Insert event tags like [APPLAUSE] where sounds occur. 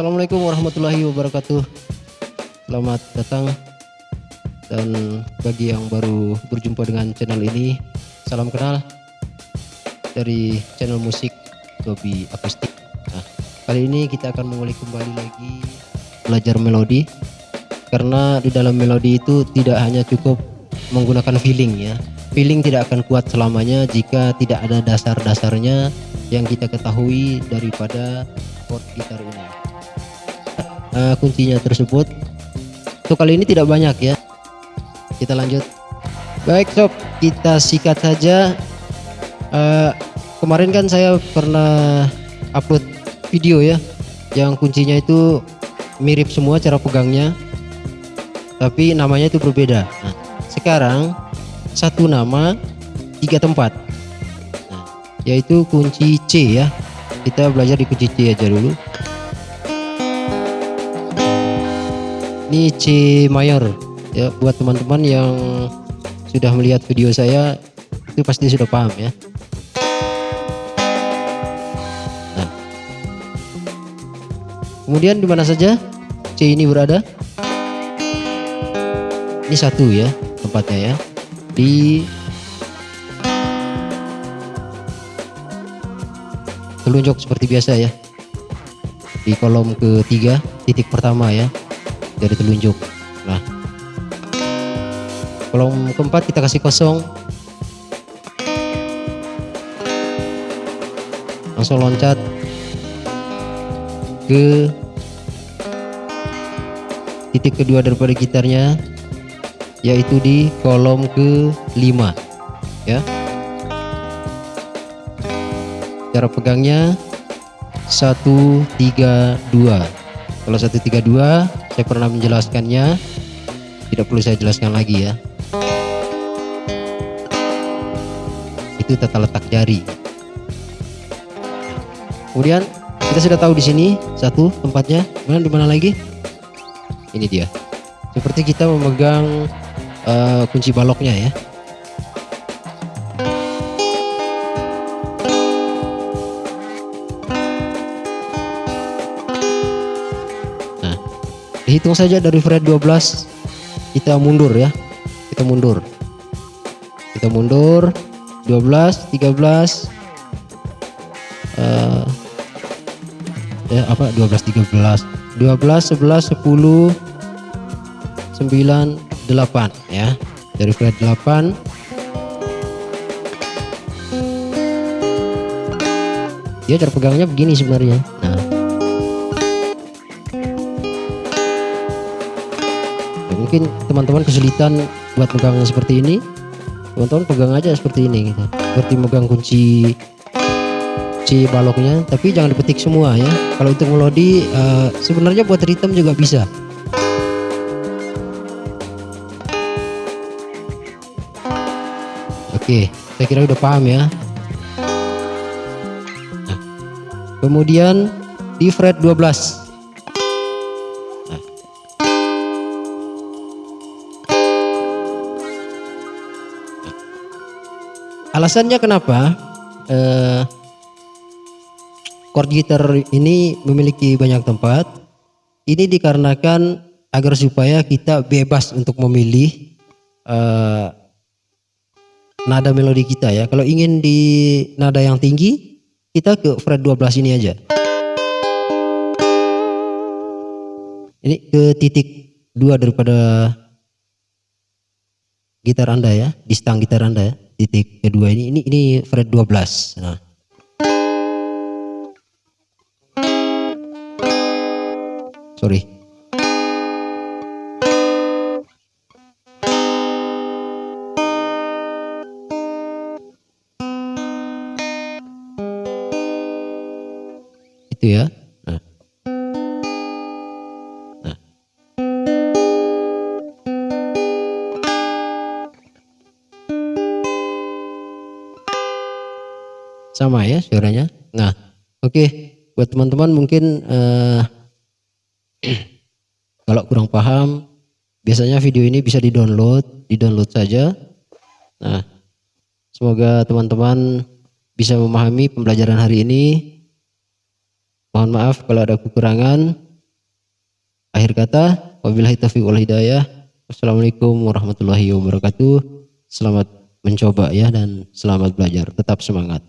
Assalamualaikum warahmatullahi wabarakatuh. Selamat datang dan bagi yang baru berjumpa dengan channel ini, salam kenal dari channel musik Tobi Akustik. Nah, kali ini kita akan mengulik kembali lagi belajar melodi karena di dalam melodi itu tidak hanya cukup menggunakan feeling ya. Feeling tidak akan kuat selamanya jika tidak ada dasar-dasarnya yang kita ketahui daripada chord gitar ini. Uh, kuncinya tersebut untuk kali ini tidak banyak ya. Kita lanjut. Baik sob, kita sikat saja. Uh, kemarin kan saya pernah upload video ya, yang kuncinya itu mirip semua cara pegangnya, tapi namanya itu berbeda. Nah, sekarang satu nama tiga tempat nah, yaitu kunci C ya kita belajar di kunci C aja dulu ini C mayor. Ya buat teman-teman yang sudah melihat video saya itu pasti sudah paham ya. Nah. kemudian di mana saja C ini berada? Ini satu ya tempatnya ya. Di telunjuk seperti biasa ya. Di kolom ketiga titik pertama ya dari telunjuk. Nah kolom keempat kita kasih kosong. Langsung loncat. Ke titik kedua daripada gitarnya yaitu di kolom ke-5 ya. Cara pegangnya 132 kalau 132 saya pernah menjelaskannya. Tidak perlu saya jelaskan lagi ya. Itu tata letak jari. Kemudian kita sudah tahu di sini satu tempatnya. Kemudian di mana lagi? Ini dia. Seperti kita memegang uh, kunci baloknya ya dihitung saja dari fret 12 kita mundur ya. Kita mundur. Kita mundur. 12 13 uh, ya apa? 12 13 12 11 10 9 8 ya. Dari fret 8 dia cara pegangnya begini sebenarnya. Nah mungkin teman-teman kesulitan buat pegang seperti ini. Teman-teman pegang aja seperti ini gitu. Seperti megang kunci C baloknya. Tapi jangan dipetik semua ya. Kalau untuk melodi uh, sebenarnya buat ritme juga bisa. Oke, saya kira udah paham ya. Nah, kemudian di fret 12. Alasannya kenapa eh, chord gitar ini memiliki banyak tempat? Ini dikarenakan agar supaya kita bebas untuk memilih eh, nada melodi kita ya. Kalau ingin di nada yang tinggi, kita ke fret 12 ini aja. Ini ke titik dua daripada gitar Anda ya, di stang gitar Anda ya. Titik kedua ini ini ini fret 12. Nah. Sorry. itu ya. Sama ya suaranya. Nah, oke okay. buat teman-teman mungkin uh, [CLEARS THROAT] kalau kurang paham biasanya video ini bisa di-download, di-download saja. Nah, semoga teman-teman bisa memahami pembelajaran hari ini Mohon maaf kalau ada kekurangan. Akhir kata, wabillahi taufiq wal hidayah. Wassalamualaikum warahmatullahi wabarakatuh. Selamat mencoba ya dan selamat belajar. Tetap semangat.